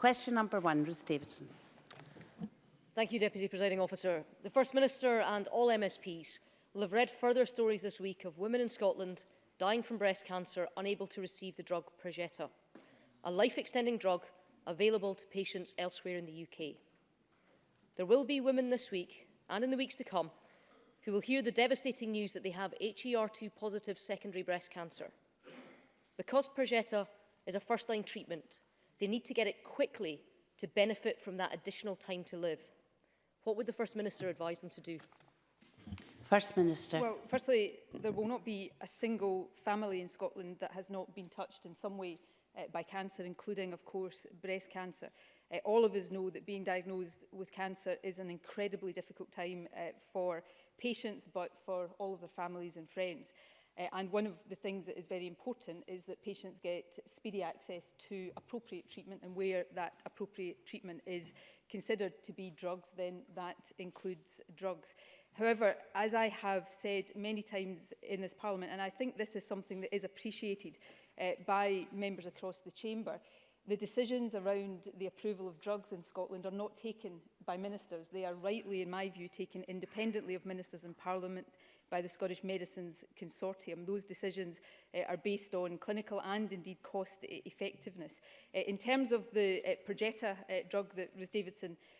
Question number one, Ruth Davidson. Thank you, Deputy Presiding Officer. The First Minister and all MSPs will have read further stories this week of women in Scotland dying from breast cancer unable to receive the drug Progetta, a life-extending drug available to patients elsewhere in the UK. There will be women this week and in the weeks to come who will hear the devastating news that they have HER2 positive secondary breast cancer. Because Progetta is a first-line treatment, They need to get it quickly to benefit from that additional time to live. What would the First Minister advise them to do? First Minister. Well, firstly, there will not be a single family in Scotland that has not been touched in some way uh, by cancer, including, of course, breast cancer. Uh, all of us know that being diagnosed with cancer is an incredibly difficult time uh, for patients, but for all of their families and friends. Uh, and one of the things that is very important is that patients get speedy access to appropriate treatment and where that appropriate treatment is considered to be drugs, then that includes drugs. However, as I have said many times in this Parliament, and I think this is something that is appreciated uh, by members across the chamber, the decisions around the approval of drugs in Scotland are not taken by ministers. They are rightly, in my view, taken independently of ministers and Parliament by the Scottish Medicines Consortium. Those decisions uh, are based on clinical and indeed cost e-, effectiveness. Uh, in terms of the uh, Progetta uh, drug that Ruth Davidson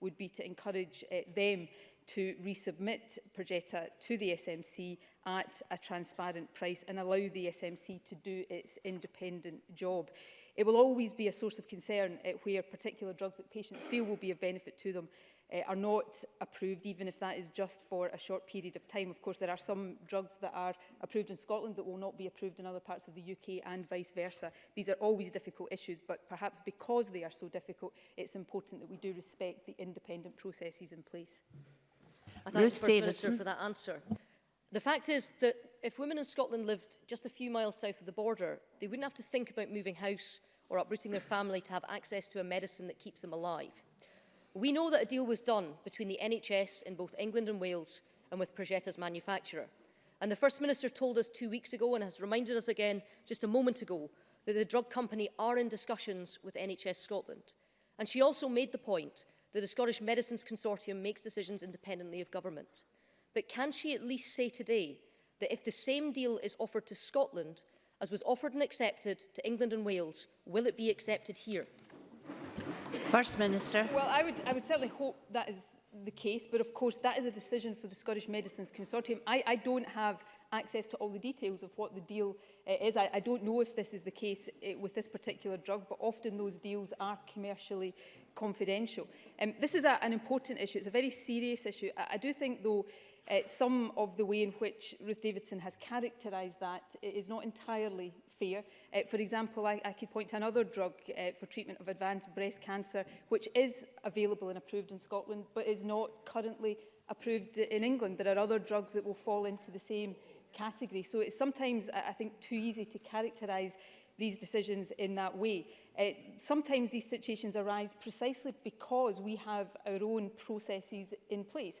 would be to encourage uh, them to resubmit Progetta to the SMC at a transparent price and allow the SMC to do its independent job. It will always be a source of concern uh, where particular drugs that patients feel will be of benefit to them uh, are not approved, even if that is just for a short period of time. Of course, there are some drugs that are approved in Scotland that will not be approved in other parts of the UK and vice versa. These are always difficult issues, but perhaps because they are so difficult, it's important that we do respect the independent processes in place. I thank Ruth the First Davidson. Minister for that answer. The fact is that if women in Scotland lived just a few miles south of the border, they wouldn't have to think about moving house or uprooting their family to have access to a medicine that keeps them alive. We know that a deal was done between the NHS in both England and Wales and with Progetta's manufacturer. And the First Minister told us two weeks ago and has reminded us again just a moment ago that the drug company are in discussions with NHS Scotland. And she also made the point that the Scottish Medicines Consortium makes decisions independently of government. But can she at least say today that if the same deal is offered to Scotland as was offered and accepted to England and Wales, will it be accepted here? First Minister. Well, I would, I would certainly hope that is the case, but of course that is a decision for the Scottish Medicines Consortium. I, I don't have access to all the details of what the deal uh, is. I, I don't know if this is the case uh, with this particular drug, but often those deals are commercially confidential. Um, this is a, an important issue. It's a very serious issue. I, I do think, though, uh, some of the way in which Ruth Davidson has characterised that is not entirely fair. Uh, for example, I, I could point to another drug uh, for treatment of advanced breast cancer, which is available and approved in Scotland, but is not currently approved in England. There are other drugs that will fall into the same category. So it's sometimes, I think, too easy to characterise these decisions in that way. Uh, sometimes these situations arise precisely because we have our own processes in place.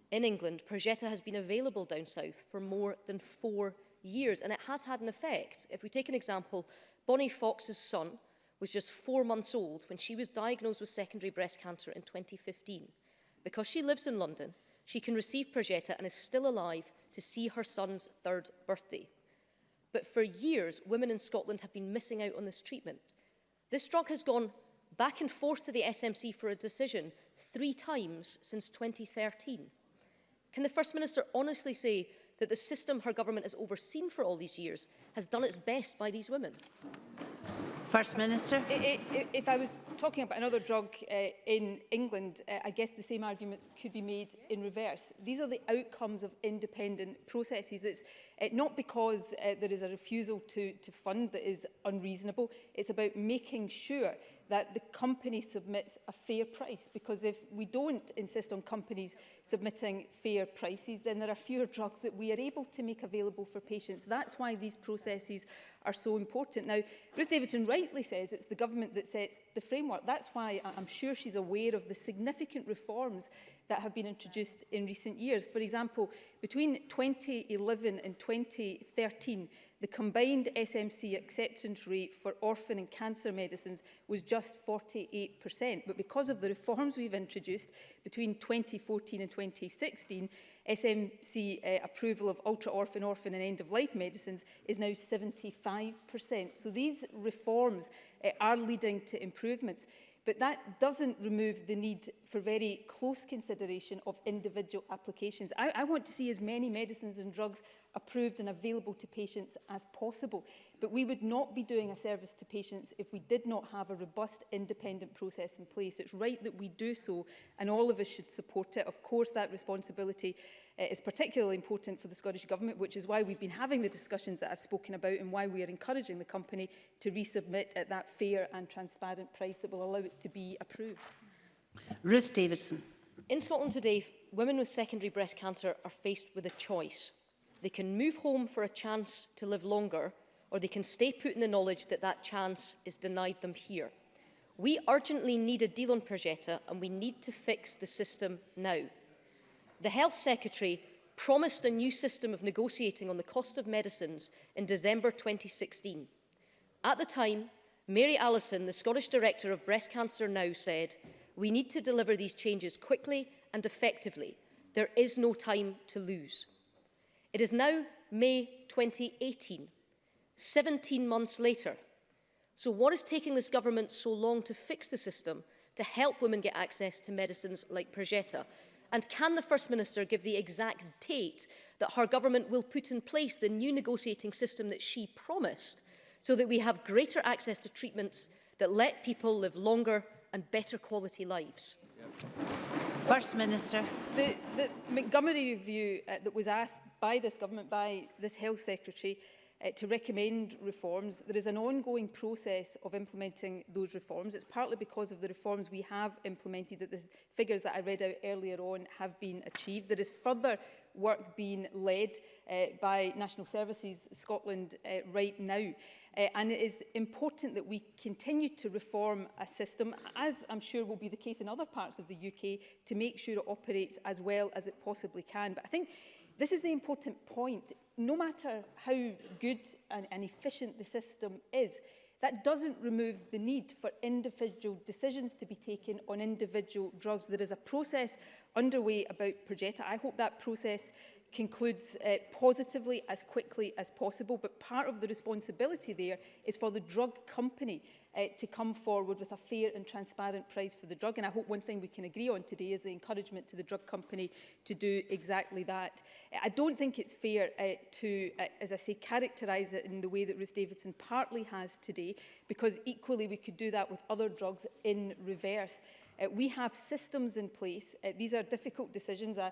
in England, Progetta has been available down south for more than four years, and it has had an effect. If we take an example Bonnie Fox's son was just four months old when she was diagnosed with secondary breast cancer in 2015. Because she lives in London, she can receive Progetta and is still alive to see her son's third birthday. But for years, women in Scotland have been missing out on this treatment. This drug has gone back and forth to the SMC for a decision three times since 2013. Can the First Minister honestly say that the system her government has overseen for all these years has done its best by these women? First Minister. I, I, if I was talking about another drug uh, in England, uh, I guess the same arguments could be made in reverse. These are the outcomes of independent processes. It's uh, not because uh, there is a refusal to, to fund that is unreasonable. It's about making sure that the company submits a fair price because if we don't insist on companies submitting fair prices then there are fewer drugs that we are able to make available for patients that's why these processes are so important now Ruth Davidson rightly says it's the government that sets the framework that's why I'm sure she's aware of the significant reforms that have been introduced in recent years for example between 2011 and 2013 the combined SMC acceptance rate for orphan and cancer medicines was just 48%. But because of the reforms we've introduced between 2014 and 2016, SMC uh, approval of ultra-orphan, orphan and end-of-life medicines is now 75%. So these reforms uh, are leading to improvements. But that doesn't remove the need for very close consideration of individual applications. I, I want to see as many medicines and drugs approved and available to patients as possible. But we would not be doing a service to patients if we did not have a robust independent process in place. It's right that we do so and all of us should support it. Of course, that responsibility uh, is particularly important for the Scottish Government, which is why we've been having the discussions that I've spoken about and why we are encouraging the company to resubmit at that fair and transparent price that will allow it to be approved. Ruth Davidson. In Scotland today, women with secondary breast cancer are faced with a choice they can move home for a chance to live longer, or they can stay put in the knowledge that that chance is denied them here. We urgently need a deal on Progetta, and we need to fix the system now. The Health Secretary promised a new system of negotiating on the cost of medicines in December 2016. At the time, Mary Allison, the Scottish Director of Breast Cancer Now, said, we need to deliver these changes quickly and effectively. There is no time to lose. It is now May 2018, 17 months later. So what is taking this government so long to fix the system to help women get access to medicines like Progetta? And can the First Minister give the exact date that her government will put in place the new negotiating system that she promised so that we have greater access to treatments that let people live longer and better quality lives? Yeah. First Minister. The, the Montgomery review uh, that was asked by this government, by this health secretary, uh, to recommend reforms. There is an ongoing process of implementing those reforms. It's partly because of the reforms we have implemented that the figures that I read out earlier on have been achieved. There is further work being led uh, by National Services Scotland uh, right now Uh, and it is important that we continue to reform a system, as I'm sure will be the case in other parts of the UK, to make sure it operates as well as it possibly can. But I think this is the important point. No matter how good and, and efficient the system is, that doesn't remove the need for individual decisions to be taken on individual drugs. There is a process underway about Progetta. I hope that process concludes uh, positively as quickly as possible. But part of the responsibility there is for the drug company uh, to come forward with a fair and transparent price for the drug. And I hope one thing we can agree on today is the encouragement to the drug company to do exactly that. Eh, I don't think it's fair uh, to, uh, as I say, characterise it in the way that Ruth Davidson partly has today, because equally we could do that with other drugs in reverse. Uh, we have systems in place. Uh, these are difficult decisions. Uh,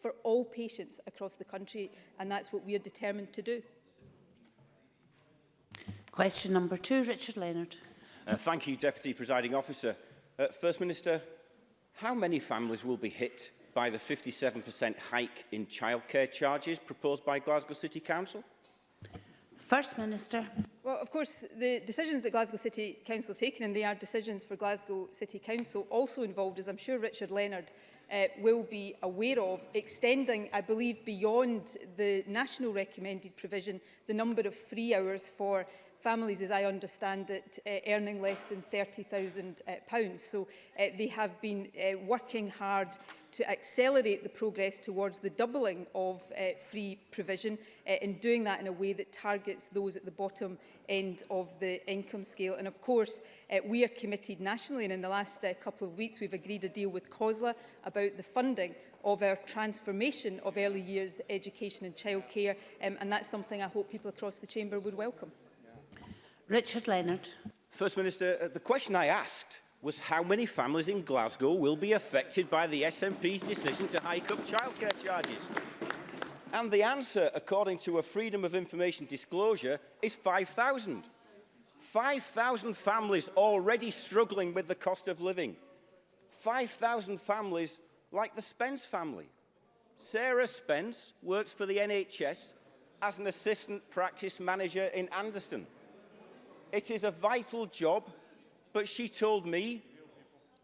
for all patients across the country, and that's what we are determined to do. Question number two, Richard Leonard. Uh, thank you, Deputy Presiding Officer. Uh, First Minister, how many families will be hit by the 57% hike in childcare charges proposed by Glasgow City Council? First Minister. Well, of course, the decisions that Glasgow City Council have taken, and they are decisions for Glasgow City Council, also involved, as I'm sure Richard Leonard uh, will be aware of, extending, I believe, beyond the national recommended provision, the number of free hours for families, as I understand it, uh, earning less than £30,000. Uh, so uh, they have been uh, working hard to accelerate the progress towards the doubling of uh, free provision uh, in doing that in a way that targets those at the bottom end of the income scale. And of course, uh, we are committed nationally, and in the last uh, couple of weeks, we've agreed a deal with COSLA about the funding of our transformation of early years education and childcare, um, and that's something I hope people across the chamber would welcome. Richard Leonard. First Minister, uh, the question I asked was how many families in Glasgow will be affected by the SNP's decision to hike up childcare charges. And the answer, according to a Freedom of Information disclosure, is 5,000. 5,000 families already struggling with the cost of living. 5,000 families like the Spence family. Sarah Spence works for the NHS as an assistant practice manager in Anderson. It is a vital job But she told me,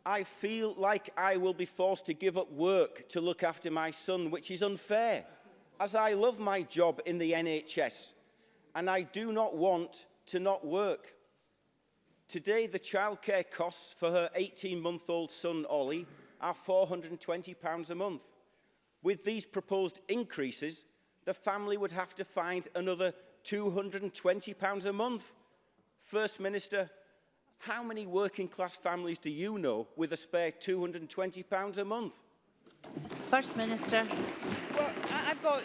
I feel like I will be forced to give up work to look after my son, which is unfair, as I love my job in the NHS and I do not want to not work. Today, the childcare costs for her 18-month-old son, Ollie, are £420 a month. With these proposed increases, the family would have to find another £220 a month. First Minister, How many working class families do you know with a spare £220 a month? First Minister. Well, I've got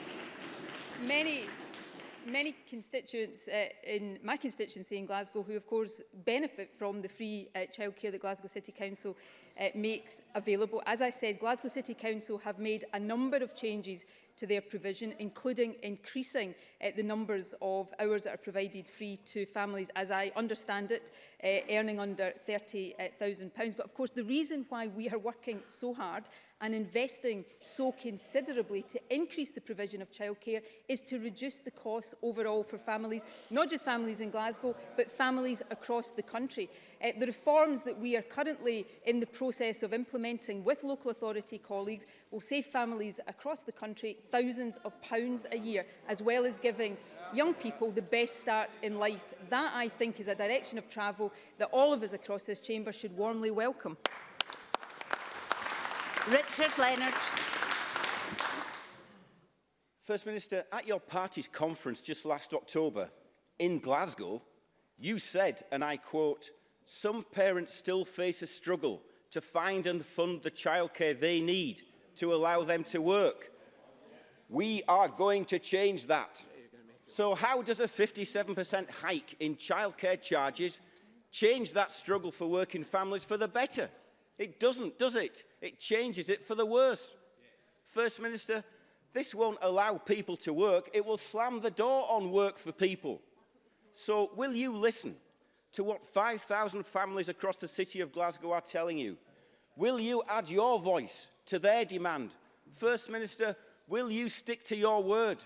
many many constituents uh, in my constituency in Glasgow who of course benefit from the free uh, childcare that Glasgow City Council uh, makes available. As I said, Glasgow City Council have made a number of changes to their provision, including increasing uh, the numbers of hours that are provided free to families, as I understand it, uh, earning under £30,000. But of course, the reason why we are working so hard and investing so considerably to increase the provision of childcare is to reduce the cost overall for families, not just families in Glasgow, but families across the country. Uh, the reforms that we are currently in the process of implementing with local authority colleagues will save families across the country thousands of pounds a year, as well as giving young people the best start in life. That, I think, is a direction of travel that all of us across this chamber should warmly welcome. Richard Leonard. First Minister, at your party's conference just last October in Glasgow, you said, and I quote, some parents still face a struggle to find and fund the childcare they need to allow them to work. We are going to change that. So how does a 57% hike in childcare charges change that struggle for working families for the better? It doesn't, does it? It changes it for the worse. First Minister, this won't allow people to work. It will slam the door on work for people. So will you listen? to what 5,000 families across the city of Glasgow are telling you? Will you add your voice to their demand? First Minister, will you stick to your word?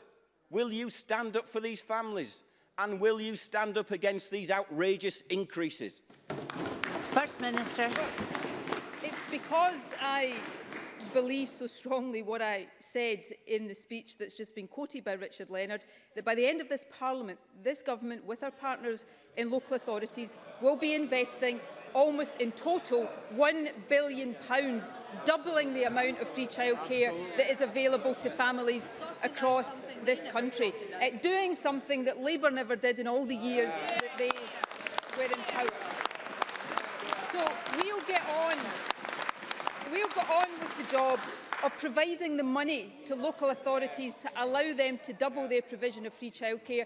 Will you stand up for these families? And will you stand up against these outrageous increases? First Minister. Well, it's because I believe so strongly what I said in the speech that's just been quoted by Richard Leonard, that by the end of this Parliament, this government, with our partners in local authorities, will be investing almost in total £1 billion, doubling the amount of free childcare that is available to families across this country. Uh, doing something that Labour never did in all the years that they were in power. So we'll get on we'll get on the job of providing the money to local authorities to allow them to double their provision of free childcare,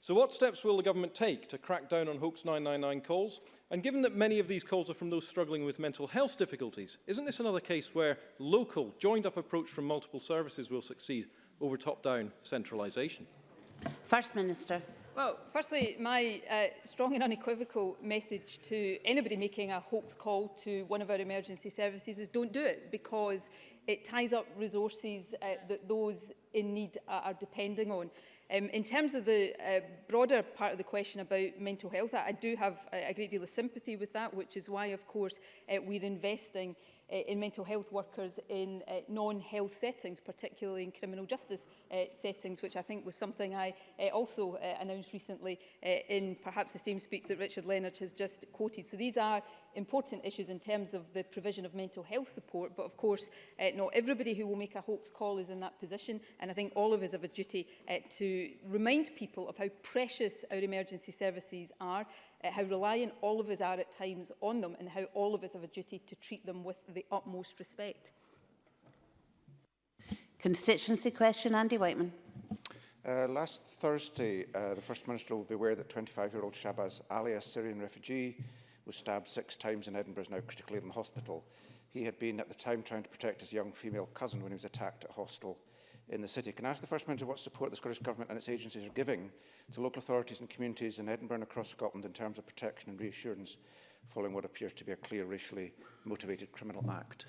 So what steps will the government take to crack down on hoax 999 calls? And given that many of these calls are from those struggling with mental health difficulties, isn't this another case where local, joined-up approach from multiple services will succeed over top-down centralisation? First Minister. Well, firstly, my uh, strong and unequivocal message to anybody making a hoax call to one of our emergency services is don't do it because it ties up resources uh, that those in need are, are depending on. Um, in terms of the uh, broader part of the question about mental health, I, I do have a, a great deal of sympathy with that, which is why, of course, uh, we're investing uh, in mental health workers in uh, non-health settings, particularly in criminal justice uh, settings, which I think was something I uh, also uh, announced recently uh, in perhaps the same speech that Richard Leonard has just quoted. So these are important issues in terms of the provision of mental health support, but of course uh, not everybody who will make a hoax call is in that position, and I think all of us have a duty uh, to remind people of how precious our emergency services are, uh, how reliant all of us are at times on them, and how all of us have a duty to treat them with the utmost respect. Constituency question, Andy Whiteman. Uh, last Thursday, uh, the First Minister will be aware that 25-year-old Shabazz Ali, a Syrian refugee, was stabbed six times in Edinburgh, is now critically in the hospital. He had been at the time trying to protect his young female cousin when he was attacked at a hostel in the city. Can I ask the First Minister what support the Scottish Government and its agencies are giving to local authorities and communities in Edinburgh and across Scotland in terms of protection and reassurance following what appears to be a clear racially motivated criminal act?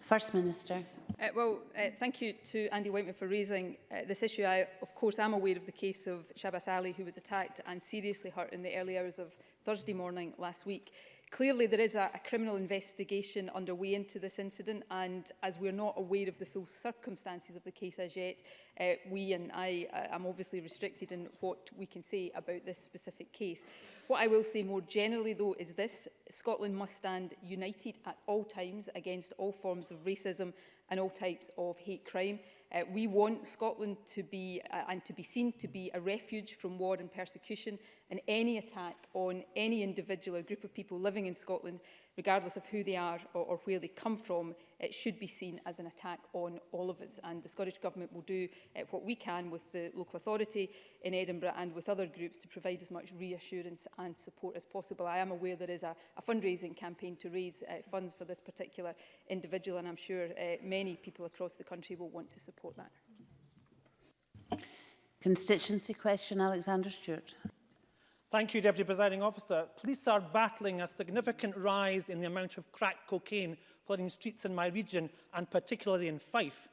First Minister. Uh, well, uh, thank you to Andy Whiteman for raising uh, this issue. I, of course, am aware of the case of Shabas Ali, who was attacked and seriously hurt in the early hours of Thursday morning last week. Clearly, there is a, a criminal investigation underway into this incident, and as we're not aware of the full circumstances of the case as yet, uh, we and I uh, am obviously restricted in what we can say about this specific case. What I will say more generally, though, is this. Scotland must stand united at all times against all forms of racism and all types of hate crime. Uh, we want Scotland to be uh, and to be seen to be a refuge from war and persecution and any attack on any individual or group of people living in Scotland, regardless of who they are or, or where they come from, it should be seen as an attack on all of us. And the Scottish Government will do uh, what we can with the local authority in Edinburgh and with other groups to provide as much reassurance and support as possible. I am aware there is a, a fundraising campaign to raise uh, funds for this particular individual, and I'm sure uh, many people across the country will want to support support that. Constituency question, Alexander Stewart. Thank you, Deputy Presiding Officer. Police are battling a significant rise in the amount of crack cocaine flooding streets in my region and particularly in Fife.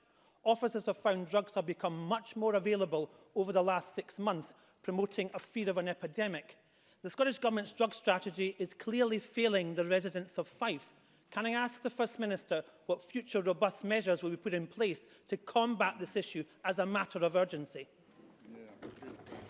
Officers have found drugs have become much more available over the last six months, promoting a fear of an epidemic. The Scottish Government's drug strategy is clearly failing the residents of Fife, Can I ask the First Minister what future robust measures will be put in place to combat this issue as a matter of urgency?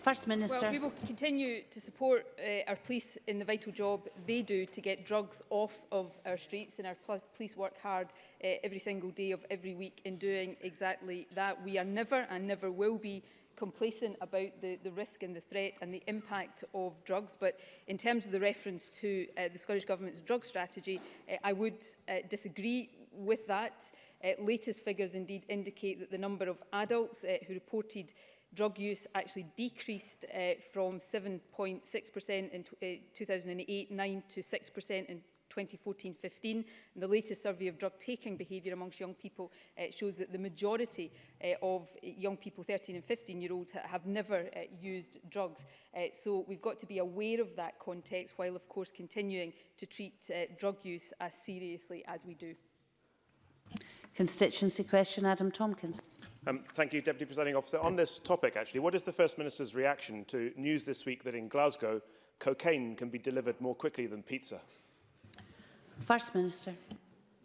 First Minister. Well, we will continue to support uh, our police in the vital job they do to get drugs off of our streets and our police work hard uh, every single day of every week in doing exactly that. We are never and never will be complacent about the, the risk and the threat and the impact of drugs. But in terms of the reference to uh, the Scottish Government's drug strategy, uh, I would uh, disagree with that. Uh, latest figures indeed indicate that the number of adults uh, who reported drug use actually decreased uh, from 7.6% in uh, 2008-9 to 6% in 2014-15. And the latest survey of drug-taking behaviour amongst young people uh, shows that the majority uh, of young people, 13 and 15-year-olds, have never uh, used drugs. Uh, so we've got to be aware of that context while, of course, continuing to treat uh, drug use as seriously as we do. Constituency question, Adam Tomkins. Um, thank you, Deputy Presiding Officer. On this topic, actually, what is the First Minister's reaction to news this week that in Glasgow, cocaine can be delivered more quickly than pizza? First Minister.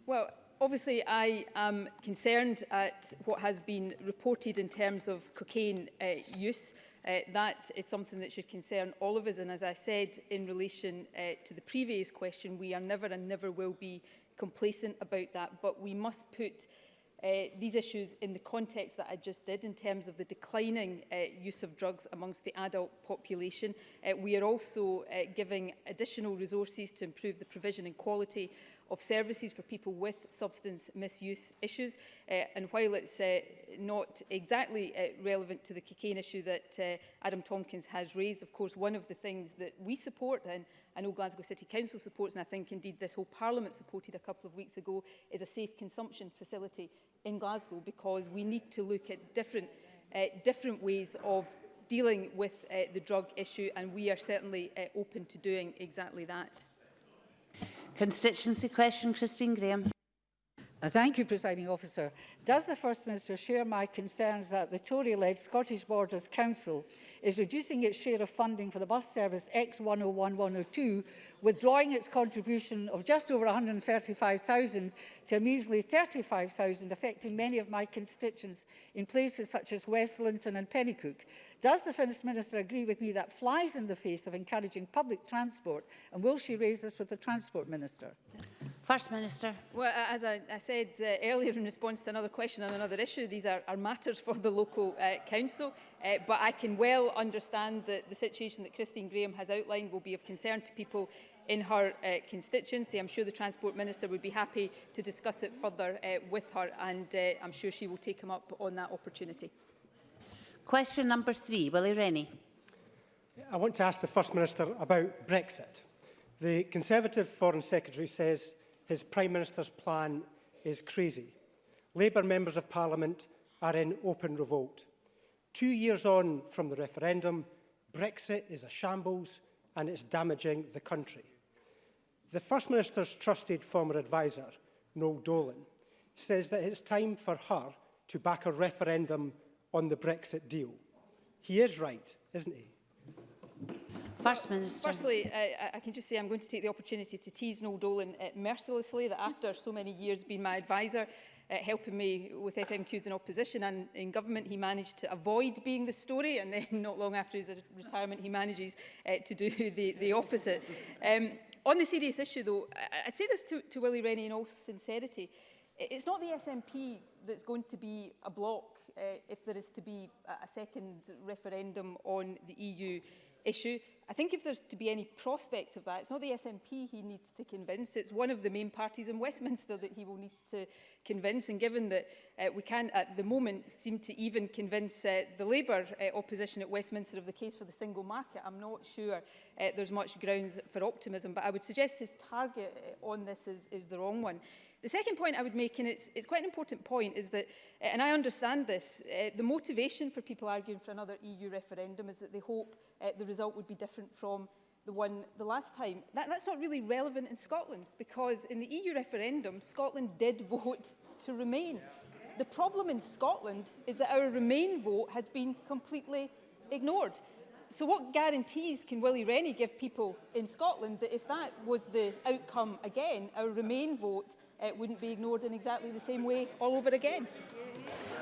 Well, obviously I am concerned at what has been reported in terms of cocaine uh, use. Uh, that is something that should concern all of us. And as I said in relation uh, to the previous question, we are never and never will be complacent about that. But we must put uh, these issues in the context that I just did in terms of the declining uh, use of drugs amongst the adult population. Uh, we are also uh, giving additional resources to improve the provision and quality of services for people with substance misuse issues. Uh, and while it's uh, not exactly uh, relevant to the cocaine issue that uh, Adam Tompkins has raised, of course, one of the things that we support, and I know Glasgow City Council supports, and I think indeed this whole Parliament supported a couple of weeks ago, is a safe consumption facility in Glasgow because we need to look at different, uh, different ways of dealing with uh, the drug issue and we are certainly uh, open to doing exactly that. Constituency question, Christine Graham thank you, Presiding Officer. Does the First Minister share my concerns that the Tory-led Scottish Borders Council is reducing its share of funding for the bus service X101102, withdrawing its contribution of just over 135,000 to a measly 35,000, affecting many of my constituents in places such as West Linton and Pennycook? Does the First Minister agree with me that flies in the face of encouraging public transport, and will she raise this with the Transport Minister? Yeah. First Minister. Well, as I, I said uh, earlier in response to another question on another issue, these are, are matters for the local uh, council. Uh, but I can well understand that the situation that Christine Graham has outlined will be of concern to people in her uh, constituency. I'm sure the Transport Minister would be happy to discuss it further uh, with her and uh, I'm sure she will take him up on that opportunity. Question number three, Willie Rennie. I want to ask the First Minister about Brexit. The Conservative Foreign Secretary says his Prime Minister's plan is crazy. Labour members of Parliament are in open revolt. Two years on from the referendum, Brexit is a shambles and it's damaging the country. The First Minister's trusted former adviser, Noel Dolan, says that it's time for her to back a referendum on the Brexit deal. He is right, isn't he? First Minister. Firstly, uh, I can just say I'm going to take the opportunity to tease Noel Dolan uh, mercilessly that after so many years being my advisor, uh, helping me with FMQs in opposition and in government, he managed to avoid being the story and then not long after his retirement, he manages uh, to do the, the opposite. Um, on the serious issue though, I, I'd say this to, to Willie Rennie in all sincerity, it's not the SNP that's going to be a block uh, if there is to be a, a second referendum on the EU issue. I think if there's to be any prospect of that, it's not the SNP he needs to convince, it's one of the main parties in Westminster that he will need to convince. And given that uh, we can't at the moment seem to even convince uh, the Labour uh, opposition at Westminster of the case for the single market, I'm not sure uh, there's much grounds for optimism. But I would suggest his target uh, on this is, is the wrong one. The second point I would make, and it's, it's quite an important point, is that, eh, and I understand this, uh, the motivation for people arguing for another EU referendum is that they hope uh, the result would be different from the one the last time. That, that's not really relevant in Scotland, because in the EU referendum, Scotland did vote to remain. The problem in Scotland is that our remain vote has been completely ignored. So what guarantees can Willie Rennie give people in Scotland that if that was the outcome again, our remain vote it wouldn't be ignored in exactly the same way all over again.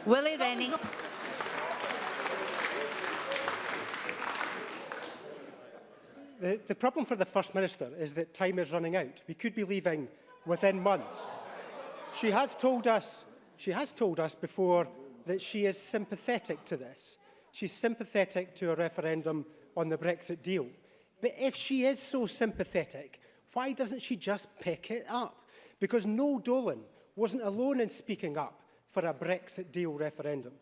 Willie Rennie. The, the problem for the First Minister is that time is running out. We could be leaving within months. She has told us, she has told us before that she is sympathetic to this. She's sympathetic to a referendum on the Brexit deal. But if she is so sympathetic, why doesn't she just pick it up? Because Noel Dolan wasn't alone in speaking up for a Brexit deal referendum.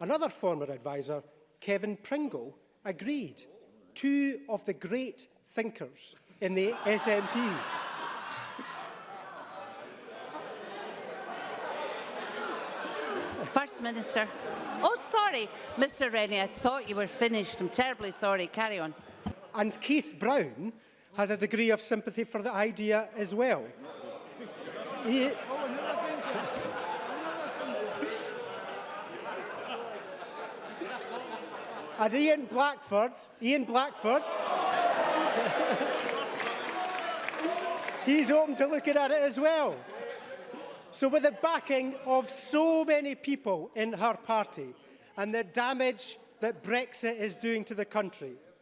Another former adviser, Kevin Pringle, agreed. Two of the great thinkers in the SNP. First Minister. Oh, sorry, Mr Rennie, I thought you were finished. I'm terribly sorry. Carry on. And Keith Brown has a degree of sympathy for the idea as well. And Ian Blackford, Ian Blackford, he's open to looking at it as well. So with the backing of so many people in her party and the damage that Brexit is doing to the country,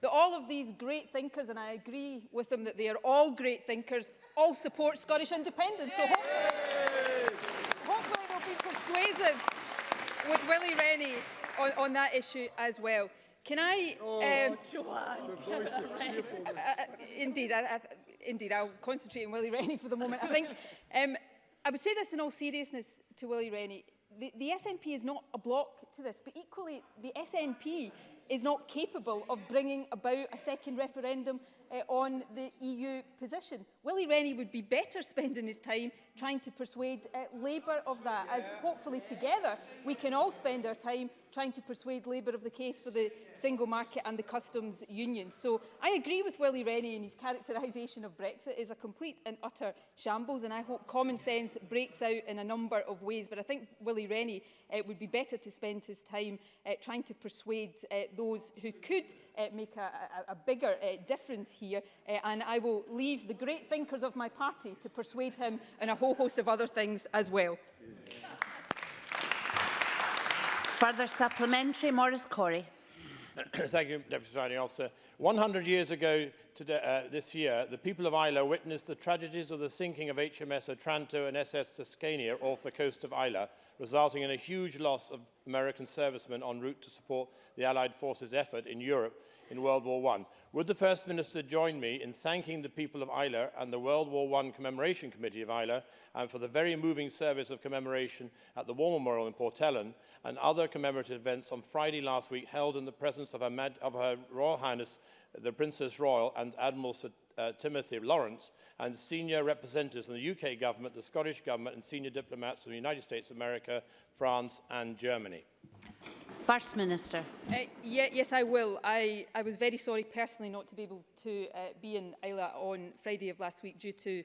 that all of these great thinkers, and I agree with them that they are all great thinkers, all support Scottish independence. So hopefully persuasive with Willie Rennie on, on that issue as well. Can I... Oh, um, Joanne. Uh, uh, indeed, I, I, indeed, I'll concentrate on Willie Rennie for the moment. I think um, I would say this in all seriousness to Willie Rennie the, the SNP is not a block to this, but equally the SNP is not capable of bringing about a second referendum uh, on the EU position. Willie Rennie would be better spending his time trying to persuade uh, Labour of that, as hopefully together we can all spend our time trying to persuade Labour of the case for the single market and the customs union. So I agree with Willie Rennie and his characterisation of Brexit is a complete and utter shambles and I hope common sense breaks out in a number of ways. But I think Willie Rennie uh, would be better to spend his time uh, trying to persuade uh, those who could uh, make a, a, a bigger uh, difference here. Uh, and I will leave the great thinkers of my party to persuade him and a whole host of other things as well. Further supplementary, Maurice Corey. Thank you, Deputy Presiding Officer. 100 years ago today, uh, this year, the people of Isla witnessed the tragedies of the sinking of HMS Otranto and SS Tuscania off the coast of Isla, resulting in a huge loss of American servicemen en route to support the Allied forces' effort in Europe in World War I. Would the First Minister join me in thanking the people of Isla and the World War I Commemoration Committee of Isla and for the very moving service of commemoration at the War Memorial in Ellen and other commemorative events on Friday last week held in the presence of Her, Mad of Her Royal Highness the Princess Royal and Admiral Sir uh, Timothy Lawrence and senior representatives from the UK government, the Scottish government and senior diplomats from the United States America, France and Germany. First Minister. Uh, yeah, yes, I will. I, I was very sorry personally not to be able to uh, be in Isla on Friday of last week due to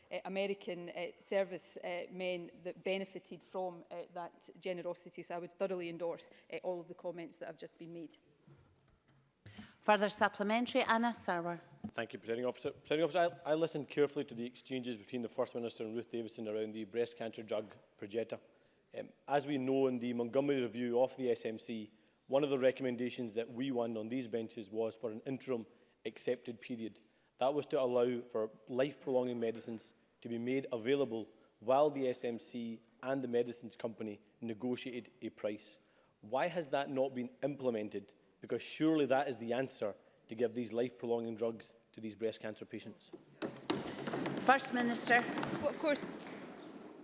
uh, American uh, service uh, men that benefited from uh, that generosity. So I would thoroughly endorse uh, all of the comments that have just been made. Further supplementary, Anna Sarwar. Thank you, Presiding Officer. Presiding Officer, I, I, listened carefully to the exchanges between the First Minister and Ruth Davidson around the breast cancer drug Progetta. Um, as we know in the Montgomery review of the SMC, one of the recommendations that we won on these benches was for an interim accepted period. That was to allow for life-prolonging medicines to be made available while the SMC and the medicines company negotiated a price. Why has that not been implemented because surely that is the answer to give these life-prolonging drugs to these breast cancer patients. First Minister. Well, of course,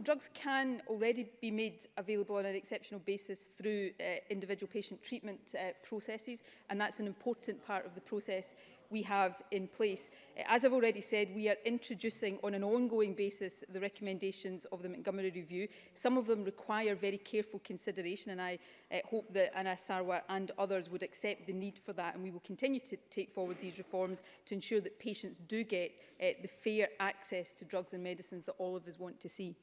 drugs can already be made available on an exceptional basis through uh, individual patient treatment uh, processes and that's an important part of the process we have in place. Eh, as I've already said, we are introducing on an ongoing basis the recommendations of the Montgomery Review. Some of them require very careful consideration and I uh, hope that Anna Sarwar and others would accept the need for that and we will continue to take forward these reforms to ensure that patients do get uh, the fair access to drugs and medicines that all of us want to see.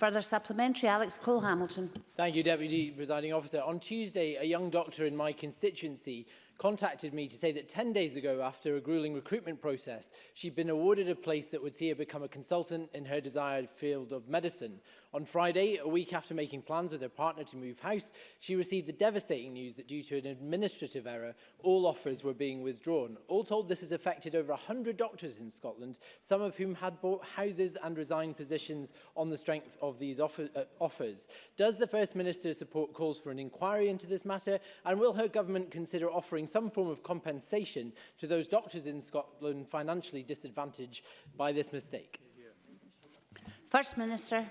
Further supplementary, Alex Cole-Hamilton. Thank you, Deputy Presiding Officer. On Tuesday, a young doctor in my constituency contacted me to say that 10 days ago, after a grueling recruitment process, she'd been awarded a place that would see her become a consultant in her desired field of medicine, On Friday, a week after making plans with her partner to move house, she received the devastating news that due to an administrative error, all offers were being withdrawn. All told, this has affected over 100 doctors in Scotland, some of whom had bought houses and resigned positions on the strength of these offer, uh, offers. Does the First Minister support calls for an inquiry into this matter? And will her government consider offering some form of compensation to those doctors in Scotland financially disadvantaged by this mistake? First Minister.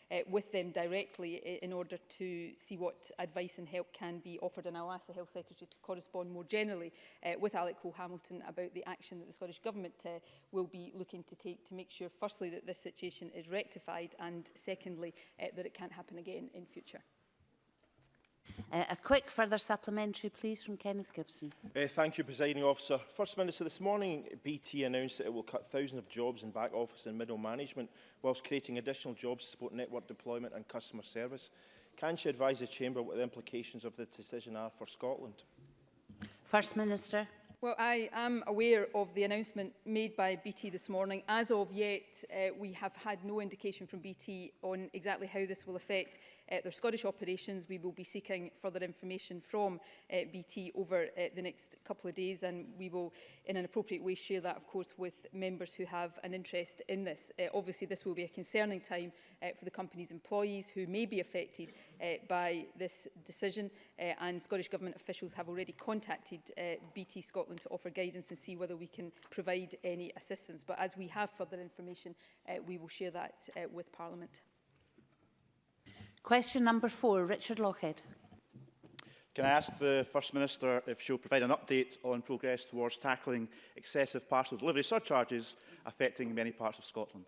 uh, with them directly in order to see what advice and help can be offered. And I'll ask the Health Secretary to correspond more generally uh, with Alec Cole Hamilton about the action that the Scottish Government uh, will be looking to take to make sure, firstly, that this situation is rectified and, secondly, uh, that it can't happen again in future. Uh, a quick further supplementary, please, from Kenneth Gibson. Uh, thank you, Presiding Officer. First Minister, this morning BT announced that it will cut thousands of jobs in back office and middle management whilst creating additional jobs to support network deployment and customer service. Can she advise the Chamber what the implications of the decision are for Scotland? First Minister. Well, I am aware of the announcement made by BT this morning. As of yet, uh, we have had no indication from BT on exactly how this will affect uh, their Scottish operations. We will be seeking further information from uh, BT over uh, the next couple of days, and we will, in an appropriate way, share that, of course, with members who have an interest in this. Uh, obviously, this will be a concerning time uh, for the company's employees who may be affected uh, by this decision, uh, and Scottish Government officials have already contacted uh, BT Scotland Scotland to offer guidance and see whether we can provide any assistance. But as we have further information, uh, we will share that uh, with Parliament. Question number four, Richard Lockhead. Can I ask the First Minister if she'll provide an update on progress towards tackling excessive parcel delivery surcharges affecting many parts of Scotland?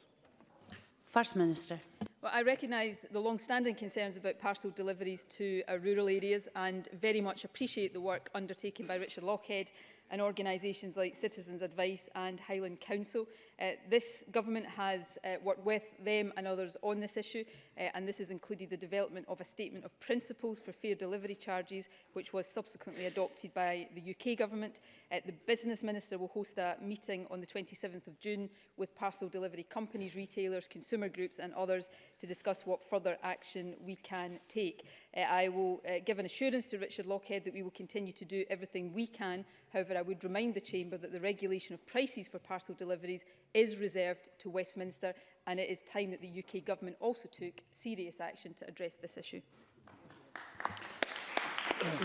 First Minister. Well, I recognise the long-standing concerns about parcel deliveries to uh, rural areas and very much appreciate the work undertaken by Richard Lockhead and organisations like Citizens Advice and Highland Council. Uh, this government has uh, worked with them and others on this issue uh, and this has included the development of a statement of principles for fair delivery charges which was subsequently adopted by the UK government. Uh, the business minister will host a meeting on the 27th of June with parcel delivery companies, retailers, consumer groups and others to discuss what further action we can take. Uh, I will uh, give an assurance to Richard Lockhead that we will continue to do everything we can. However, However, I would remind the Chamber that the regulation of prices for parcel deliveries is reserved to Westminster and it is time that the UK Government also took serious action to address this issue.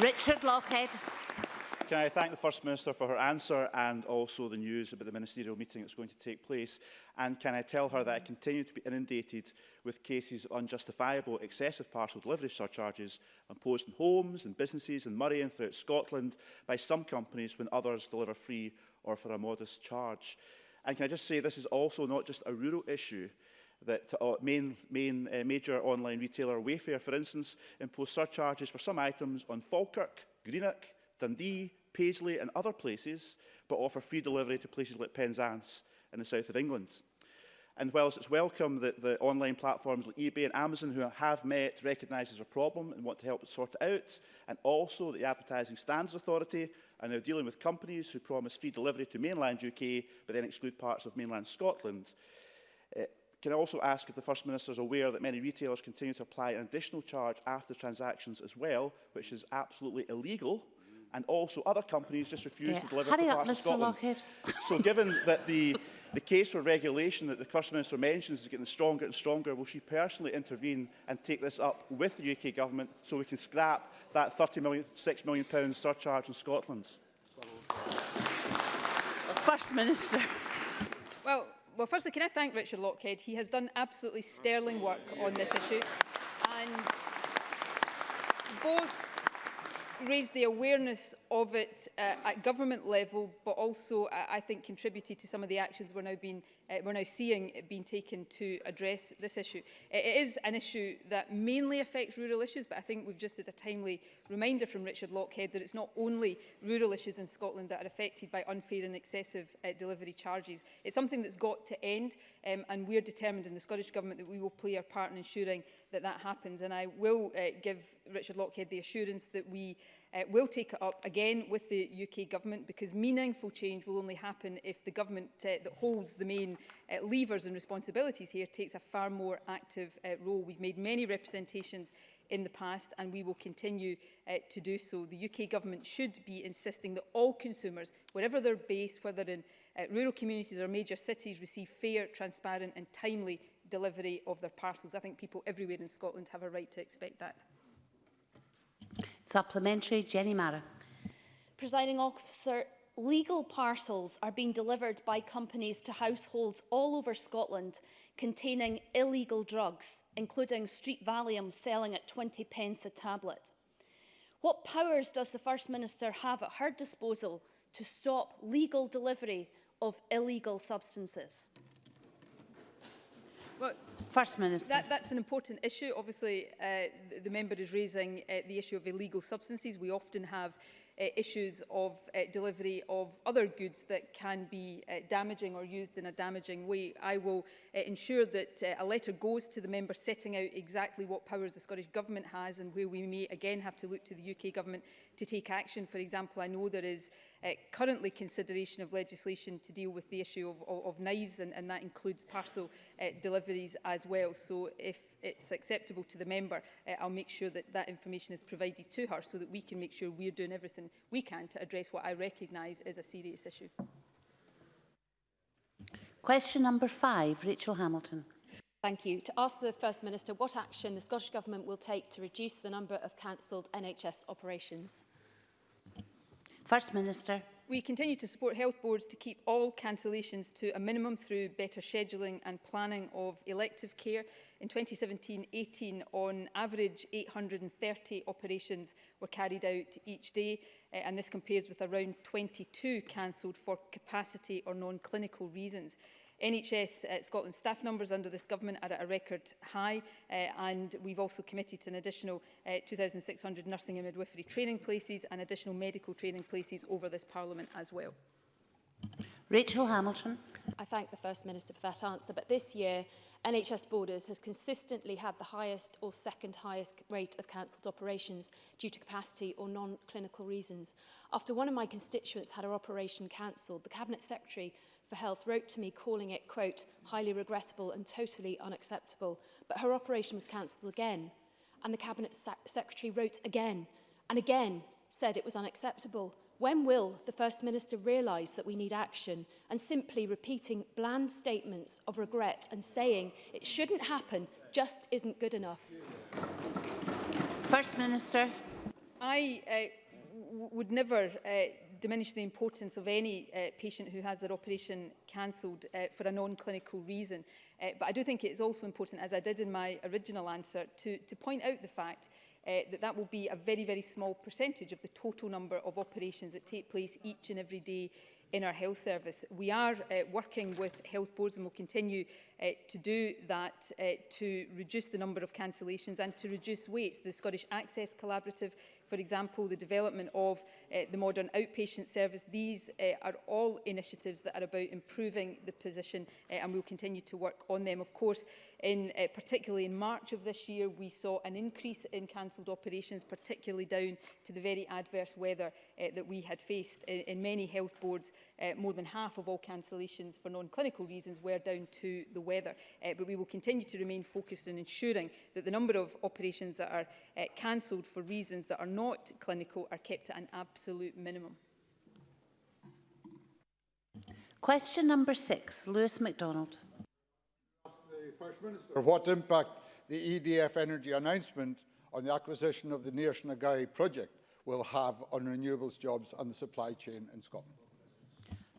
Richard Lockhead can I thank the First Minister for her answer and also the news about the ministerial meeting that's going to take place? And can I tell her that I continue to be inundated with cases of unjustifiable excessive parcel delivery surcharges imposed on homes and businesses in Murray and throughout Scotland by some companies when others deliver free or for a modest charge? And can I just say this is also not just a rural issue that uh, main, main uh, major online retailer Wayfair, for instance, imposed surcharges for some items on Falkirk, Greenock, Dundee, Paisley and other places, but offer free delivery to places like Penzance in the south of England. And whilst it's welcome that the online platforms like eBay and Amazon who have met recognise there's a problem and want to help sort it out, and also the Advertising Standards Authority are now dealing with companies who promise free delivery to mainland UK but then exclude parts of mainland Scotland. Uh, can I also ask if the First Minister is aware that many retailers continue to apply an additional charge after transactions as well, which is absolutely illegal and also other companies just refuse yeah, to deliver hurry up, Mr. Scotland. Lockhead. So given that the the case for regulation that the First Minister mentions is getting stronger and stronger. Will she personally intervene and take this up with the UK Government so we can scrap that £30 million, £6 million pound surcharge in Scotland? First Minister. Well, well, firstly, can I thank Richard Lockhead? He has done absolutely sterling work on this issue. And both raised the awareness of it uh, at government level, but also, uh, I think, contributed to some of the actions we're now, being, uh, we're now seeing being taken to address this issue. It is an issue that mainly affects rural issues, but I think we've just had a timely reminder from Richard Lockhead that it's not only rural issues in Scotland that are affected by unfair and excessive uh, delivery charges. It's something that's got to end, um, and we're determined in the Scottish Government that we will play our part in ensuring that that happens. And I will uh, give Richard Lockhead the assurance that we uh, will take it up again with the UK government because meaningful change will only happen if the government uh, that holds the main uh, levers and responsibilities here takes a far more active uh, role. We've made many representations in the past and we will continue uh, to do so. The UK government should be insisting that all consumers, wherever they're based, whether in uh, rural communities or major cities, receive fair, transparent and timely delivery of their parcels. I think people everywhere in Scotland have a right to expect that. Supplementary, Jenny Mara. Presiding officer, legal parcels are being delivered by companies to households all over Scotland containing illegal drugs, including street Valium selling at 20 pence a tablet. What powers does the First Minister have at her disposal to stop legal delivery of illegal substances? First Minister. That, that's an important issue. Obviously, uh, the, the member is raising uh, the issue of illegal substances. We often have uh, issues of uh, delivery of other goods that can be uh, damaging or used in a damaging way. I will uh, ensure that uh, a letter goes to the member setting out exactly what powers the Scottish Government has and where we may again have to look to the UK Government to take action. For example, I know there is uh, currently consideration of legislation to deal with the issue of, of, of knives and, and that includes parcel uh, deliveries as well. So if it's acceptable to the member, uh, I'll make sure that that information is provided to her so that we can make sure we're doing everything we can to address what I recognise is a serious issue. Question number five, Rachel Hamilton. Thank you. To ask the First Minister what action the Scottish Government will take to reduce the number of cancelled NHS operations. First Minister. We continue to support health boards to keep all cancellations to a minimum through better scheduling and planning of elective care. In 2017-18, on average, 830 operations were carried out each day, uh, and this compares with around 22 cancelled for capacity or non-clinical reasons. NHS uh, Scotland staff numbers under this government are at a record high uh, and we've also committed an additional uh, 2,600 nursing and midwifery training places and additional medical training places over this parliament as well. Rachel Hamilton. I thank the First Minister for that answer, but this year NHS Borders has consistently had the highest or second highest rate of cancelled operations due to capacity or non-clinical reasons. After one of my constituents had her operation cancelled, the Cabinet Secretary for Health wrote to me calling it, quote, highly regrettable and totally unacceptable. But her operation was cancelled again. And the Cabinet Sec Secretary wrote again and again said it was unacceptable. When will the First Minister realise that we need action and simply repeating bland statements of regret and saying it shouldn't happen just isn't good enough? First Minister. I uh, would never uh, diminish the importance of any uh, patient who has their operation cancelled uh, for a non-clinical reason. Uh, but I do think it's also important, as I did in my original answer, to, to point out the fact uh, that that will be a very, very small percentage of the total number of operations that take place each and every day in our health service. We are uh, working with health boards and will continue uh, to do that, uh, to reduce the number of cancellations and to reduce waits. The Scottish Access Collaborative, for example, the development of uh, the modern outpatient service, these uh, are all initiatives that are about improving the position uh, and we'll continue to work on them. Of course, in, uh, particularly in March of this year, we saw an increase in cancelled operations, particularly down to the very adverse weather uh, that we had faced. In, in many health boards, uh, more than half of all cancellations for non-clinical reasons were down to the weather weather. Uh, but we will continue to remain focused on ensuring that the number of operations that are uh, cancelled for reasons that are not clinical are kept at an absolute minimum. Question number six, Lewis MacDonald. First Minister, what impact the EDF Energy announcement on the acquisition of the Near Shnagai project will have on renewables jobs and the supply chain in Scotland?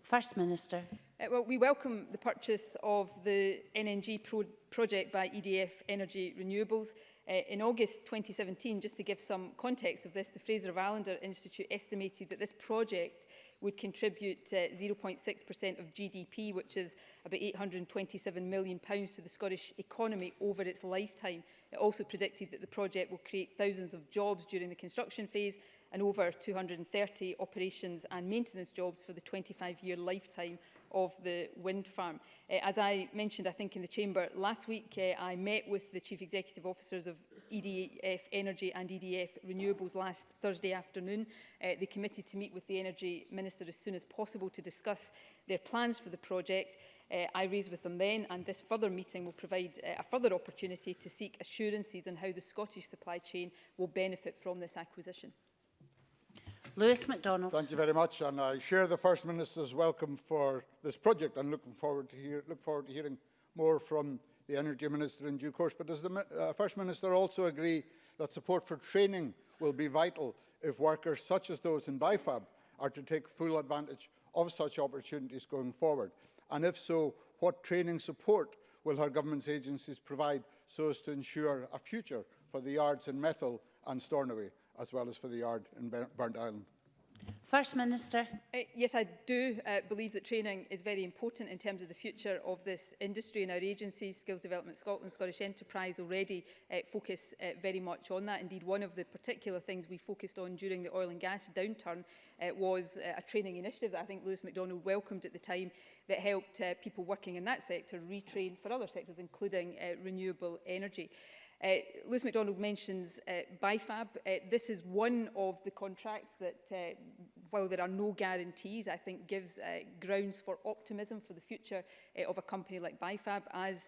First Minister. Uh, well, we welcome the purchase of the NNG pro project by EDF Energy Renewables. Uh, in August 2017, just to give some context of this, the Fraser of Allender Institute estimated that this project would contribute 0.6% uh, of GDP, which is about £827 million pounds to the Scottish economy over its lifetime. It also predicted that the project will create thousands of jobs during the construction phase and over 230 operations and maintenance jobs for the 25-year lifetime of the wind farm. Uh, as I mentioned, I think, in the Chamber last week, uh, I met with the Chief Executive Officers of EDF Energy and EDF Renewables last Thursday afternoon. Uh, they committed to meet with the Energy Minister as soon as possible to discuss their plans for the project. Uh, I raised with them then, and this further meeting will provide uh, a further opportunity to seek assurances on how the Scottish supply chain will benefit from this acquisition. Lewis MacDonald. Thank you very much, and I share the First Minister's welcome for this project and looking forward to hear, look forward to hearing more from the Energy Minister in due course. But does the uh, First Minister also agree that support for training will be vital if workers such as those in BIFAB are to take full advantage of such opportunities going forward? And if so, what training support will her government's agencies provide so as to ensure a future for the yards in Methil and Stornoway? as well as for the yard in Burnt Island. First Minister. Uh, yes, I do uh, believe that training is very important in terms of the future of this industry and our agencies, Skills Development Scotland, Scottish Enterprise already uh, focus uh, very much on that. Indeed, one of the particular things we focused on during the oil and gas downturn uh, was uh, a training initiative that I think Lewis MacDonald welcomed at the time that helped uh, people working in that sector retrain for other sectors, including uh, renewable energy. Uh, Lewis MacDonald mentions uh, BIFAB. Uh, this is one of the contracts that, uh, while there are no guarantees, I think gives uh, grounds for optimism for the future uh, of a company like BIFAB as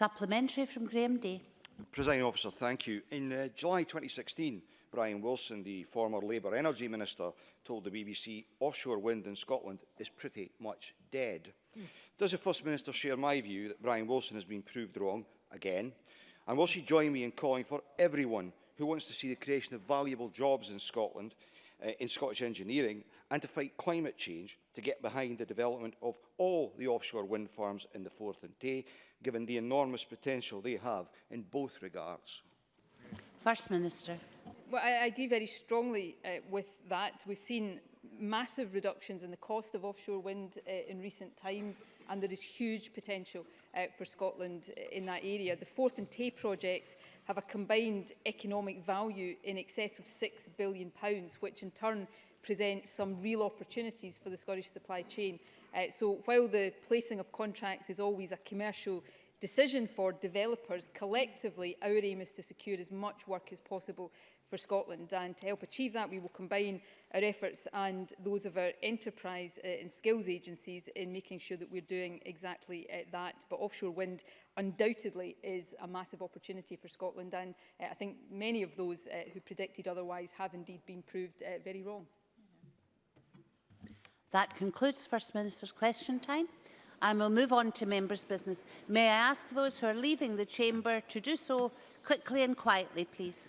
Supplementary from Graham Day. Presiding officer, thank you. In uh, July 2016, Brian Wilson, the former Labour Energy Minister, told the BBC offshore wind in Scotland is pretty much dead. Mm. Does the First Minister share my view that Brian Wilson has been proved wrong again? And will she join me in calling for everyone who wants to see the creation of valuable jobs in Scotland, uh, in Scottish engineering, and to fight climate change to get behind the development of all the offshore wind farms in the Forth and Tay, given the enormous potential they have in both regards? First Minister. Well, I, I agree very strongly uh, with that. We've seen massive reductions in the cost of offshore wind uh, in recent times and there is huge potential uh, for Scotland uh, in that area. The Forth and Tay projects have a combined economic value in excess of £6 billion, which in turn presents some real opportunities for the Scottish supply chain Uh, so while the placing of contracts is always a commercial decision for developers, collectively our aim is to secure as much work as possible for Scotland and to help achieve that we will combine our efforts and those of our enterprise uh, and skills agencies in making sure that we're doing exactly uh, that but offshore wind undoubtedly is a massive opportunity for Scotland and uh, I think many of those uh, who predicted otherwise have indeed been proved uh, very wrong. That concludes First Minister's question time. I will move on to members' business. May I ask those who are leaving the chamber to do so quickly and quietly, please.